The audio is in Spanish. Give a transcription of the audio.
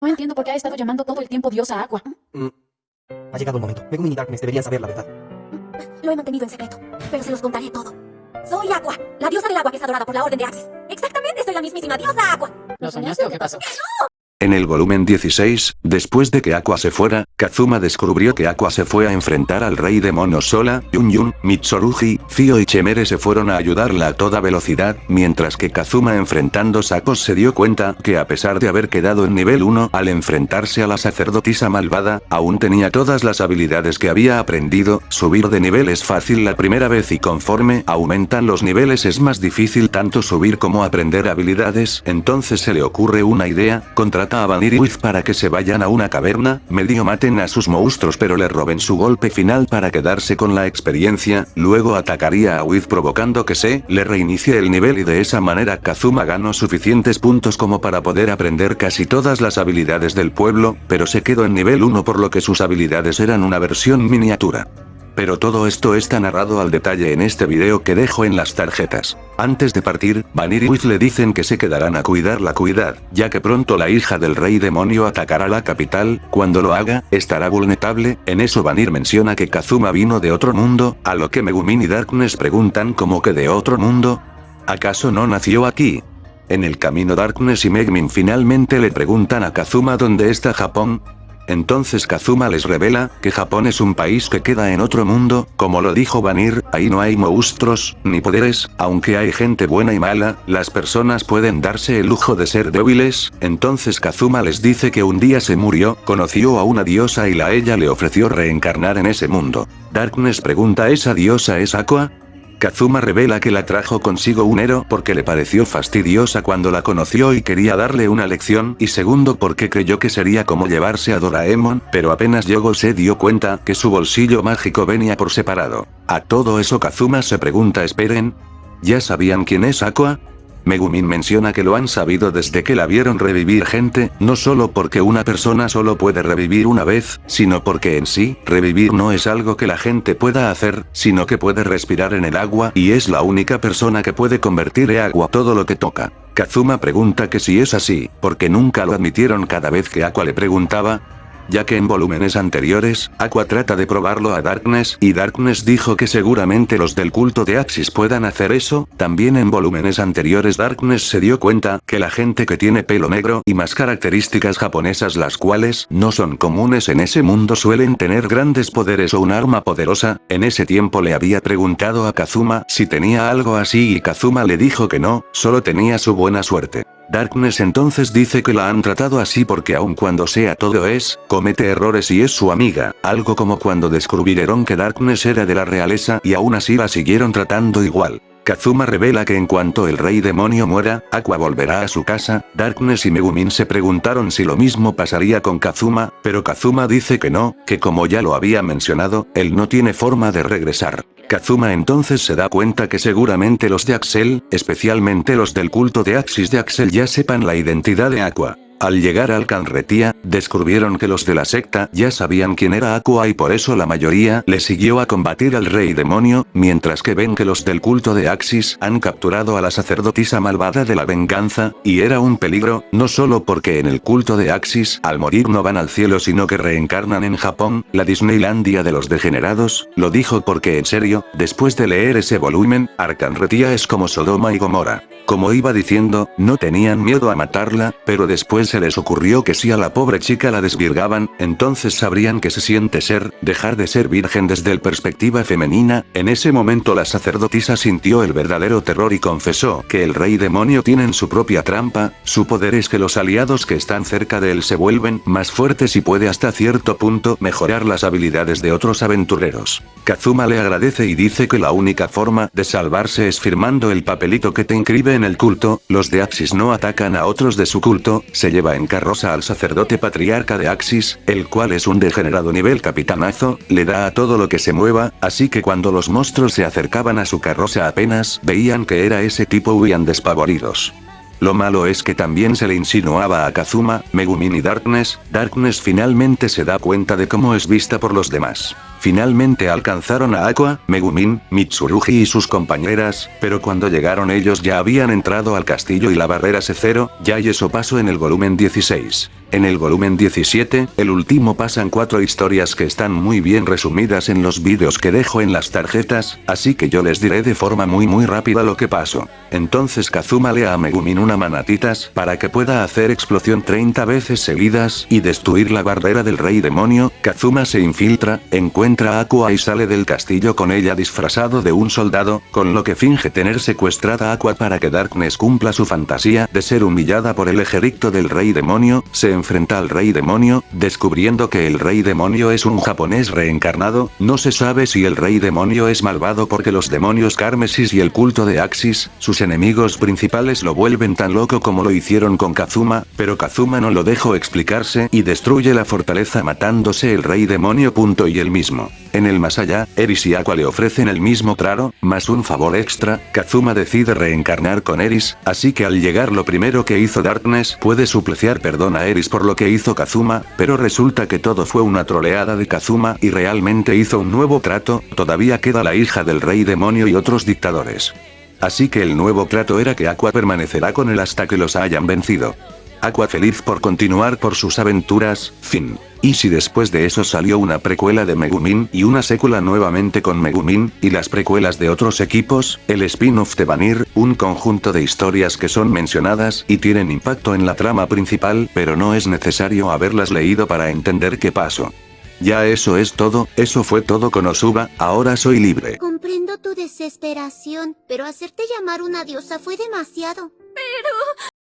No entiendo por qué ha estado llamando todo el tiempo diosa agua. Mm. Ha llegado el momento. Megumin y Darkness deberían saber la verdad. Lo he mantenido en secreto, pero se los contaré todo. Soy Aqua, la diosa del agua que es adorada por la Orden de Axis. Exactamente, soy la mismísima diosa Aqua. ¿Lo soñaste o qué pasó? En el volumen 16, después de que Aqua se fuera, Kazuma descubrió que Aqua se fue a enfrentar al rey demonio sola, Yun Yun, Mitsurugi, Fio y Chemere se fueron a ayudarla a toda velocidad, mientras que Kazuma enfrentando Sakos se dio cuenta que a pesar de haber quedado en nivel 1 al enfrentarse a la sacerdotisa malvada, aún tenía todas las habilidades que había aprendido, subir de nivel es fácil la primera vez y conforme aumentan los niveles es más difícil tanto subir como aprender habilidades, entonces se le ocurre una idea, contra a Vanir y Wiz para que se vayan a una caverna, medio maten a sus monstruos pero le roben su golpe final para quedarse con la experiencia, luego atacaría a Wiz provocando que se le reinicie el nivel y de esa manera Kazuma ganó suficientes puntos como para poder aprender casi todas las habilidades del pueblo, pero se quedó en nivel 1 por lo que sus habilidades eran una versión miniatura. Pero todo esto está narrado al detalle en este video que dejo en las tarjetas. Antes de partir, Vanir y Wiz le dicen que se quedarán a cuidar la cuidad, ya que pronto la hija del rey demonio atacará la capital, cuando lo haga, estará vulnerable, en eso Vanir menciona que Kazuma vino de otro mundo, a lo que Megumin y Darkness preguntan como que de otro mundo. ¿Acaso no nació aquí? En el camino Darkness y Megumin finalmente le preguntan a Kazuma dónde está Japón, entonces Kazuma les revela, que Japón es un país que queda en otro mundo, como lo dijo Vanir, ahí no hay monstruos, ni poderes, aunque hay gente buena y mala, las personas pueden darse el lujo de ser débiles, entonces Kazuma les dice que un día se murió, conoció a una diosa y la ella le ofreció reencarnar en ese mundo. Darkness pregunta ¿esa diosa es Aqua? Kazuma revela que la trajo consigo un héroe porque le pareció fastidiosa cuando la conoció y quería darle una lección y segundo porque creyó que sería como llevarse a Doraemon, pero apenas llegó se dio cuenta que su bolsillo mágico venía por separado. A todo eso Kazuma se pregunta esperen. ¿Ya sabían quién es Aqua? Megumin menciona que lo han sabido desde que la vieron revivir gente, no solo porque una persona solo puede revivir una vez, sino porque en sí, revivir no es algo que la gente pueda hacer, sino que puede respirar en el agua y es la única persona que puede convertir en agua todo lo que toca. Kazuma pregunta que si es así, porque nunca lo admitieron cada vez que Aqua le preguntaba, ya que en volúmenes anteriores, Aqua trata de probarlo a Darkness y Darkness dijo que seguramente los del culto de Axis puedan hacer eso, también en volúmenes anteriores Darkness se dio cuenta que la gente que tiene pelo negro y más características japonesas las cuales no son comunes en ese mundo suelen tener grandes poderes o un arma poderosa, en ese tiempo le había preguntado a Kazuma si tenía algo así y Kazuma le dijo que no, solo tenía su buena suerte. Darkness entonces dice que la han tratado así porque aun cuando sea todo es, comete errores y es su amiga, algo como cuando descubrieron que Darkness era de la realeza y aún así la siguieron tratando igual. Kazuma revela que en cuanto el rey demonio muera, Aqua volverá a su casa, Darkness y Megumin se preguntaron si lo mismo pasaría con Kazuma, pero Kazuma dice que no, que como ya lo había mencionado, él no tiene forma de regresar. Kazuma entonces se da cuenta que seguramente los de Axel, especialmente los del culto de Axis de Axel ya sepan la identidad de Aqua. Al llegar al Canretía, descubrieron que los de la secta ya sabían quién era Aqua y por eso la mayoría le siguió a combatir al rey demonio, mientras que ven que los del culto de Axis han capturado a la sacerdotisa malvada de la venganza, y era un peligro, no solo porque en el culto de Axis al morir no van al cielo sino que reencarnan en Japón, la Disneylandia de los degenerados, lo dijo porque en serio, después de leer ese volumen, Arcanretía es como Sodoma y Gomorra. Como iba diciendo, no tenían miedo a matarla, pero después se les ocurrió que si a la pobre chica la desvirgaban, entonces sabrían que se siente ser, dejar de ser virgen desde el perspectiva femenina, en ese momento la sacerdotisa sintió el verdadero terror y confesó que el rey demonio tiene su propia trampa, su poder es que los aliados que están cerca de él se vuelven más fuertes y puede hasta cierto punto mejorar las habilidades de otros aventureros. Kazuma le agradece y dice que la única forma de salvarse es firmando el papelito que te inscribe en el culto, los de Axis no atacan a otros de su culto, se lleva en carroza al sacerdote patriarca de Axis, el cual es un degenerado nivel capitanazo, le da a todo lo que se mueva, así que cuando los monstruos se acercaban a su carroza apenas veían que era ese tipo huían despavoridos. Lo malo es que también se le insinuaba a Kazuma, Megumin y Darkness, Darkness finalmente se da cuenta de cómo es vista por los demás. Finalmente alcanzaron a Aqua, Megumin, Mitsurugi y sus compañeras, pero cuando llegaron ellos ya habían entrado al castillo y la barrera se cero, ya y eso pasó en el volumen 16. En el volumen 17, el último pasan cuatro historias que están muy bien resumidas en los vídeos que dejo en las tarjetas, así que yo les diré de forma muy muy rápida lo que pasó. Entonces Kazuma le a Megumin una manatitas para que pueda hacer explosión 30 veces seguidas y destruir la barrera del rey demonio, Kazuma se infiltra, encuentra a Aqua y sale del castillo con ella disfrazado de un soldado, con lo que finge tener secuestrada a Aqua para que Darkness cumpla su fantasía de ser humillada por el ejército del rey demonio, enfrenta al rey demonio, descubriendo que el rey demonio es un japonés reencarnado, no se sabe si el rey demonio es malvado porque los demonios Carmesis y el culto de Axis, sus enemigos principales lo vuelven tan loco como lo hicieron con Kazuma, pero Kazuma no lo dejó explicarse y destruye la fortaleza matándose el rey demonio. Y el mismo. En el más allá, Eris y Aqua le ofrecen el mismo trato, más un favor extra, Kazuma decide reencarnar con Eris, así que al llegar lo primero que hizo Darkness puede supliciar perdón a Eris por lo que hizo Kazuma, pero resulta que todo fue una troleada de Kazuma y realmente hizo un nuevo trato, todavía queda la hija del rey demonio y otros dictadores. Así que el nuevo trato era que Aqua permanecerá con él hasta que los hayan vencido. Aqua feliz por continuar por sus aventuras, fin. Y si después de eso salió una precuela de Megumin y una secuela nuevamente con Megumin, y las precuelas de otros equipos, el spin-off de Vanir, un conjunto de historias que son mencionadas y tienen impacto en la trama principal, pero no es necesario haberlas leído para entender qué pasó. Ya eso es todo, eso fue todo con Osuba, ahora soy libre. Comprendo tu desesperación, pero hacerte llamar una diosa fue demasiado.